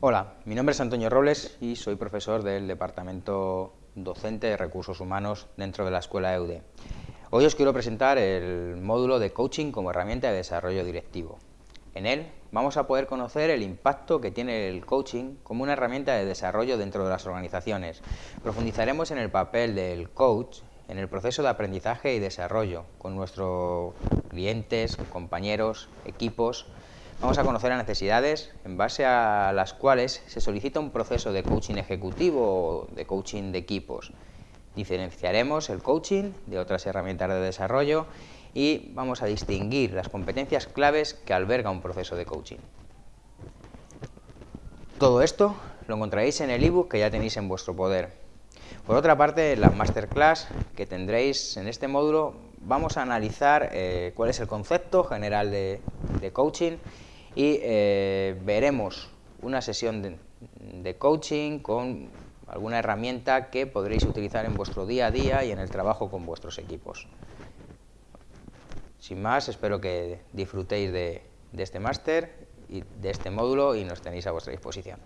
Hola, mi nombre es Antonio Robles y soy profesor del Departamento Docente de Recursos Humanos dentro de la Escuela EUDE. Hoy os quiero presentar el módulo de coaching como herramienta de desarrollo directivo. En él vamos a poder conocer el impacto que tiene el coaching como una herramienta de desarrollo dentro de las organizaciones. Profundizaremos en el papel del coach en el proceso de aprendizaje y desarrollo con nuestros clientes, compañeros, equipos, Vamos a conocer las necesidades en base a las cuales se solicita un proceso de coaching ejecutivo o de coaching de equipos. Diferenciaremos el coaching de otras herramientas de desarrollo y vamos a distinguir las competencias claves que alberga un proceso de coaching. Todo esto lo encontraréis en el ebook que ya tenéis en vuestro poder. Por otra parte, en la masterclass que tendréis en este módulo vamos a analizar eh, cuál es el concepto general de coaching y eh, veremos una sesión de, coaching con alguna herramienta que podréis utilizar en vuestro día a día y en el trabajo con vuestros equipos. Sin más, espero que disfrutéis de este máster y de este módulo y nos tenéis a vuestra disposición.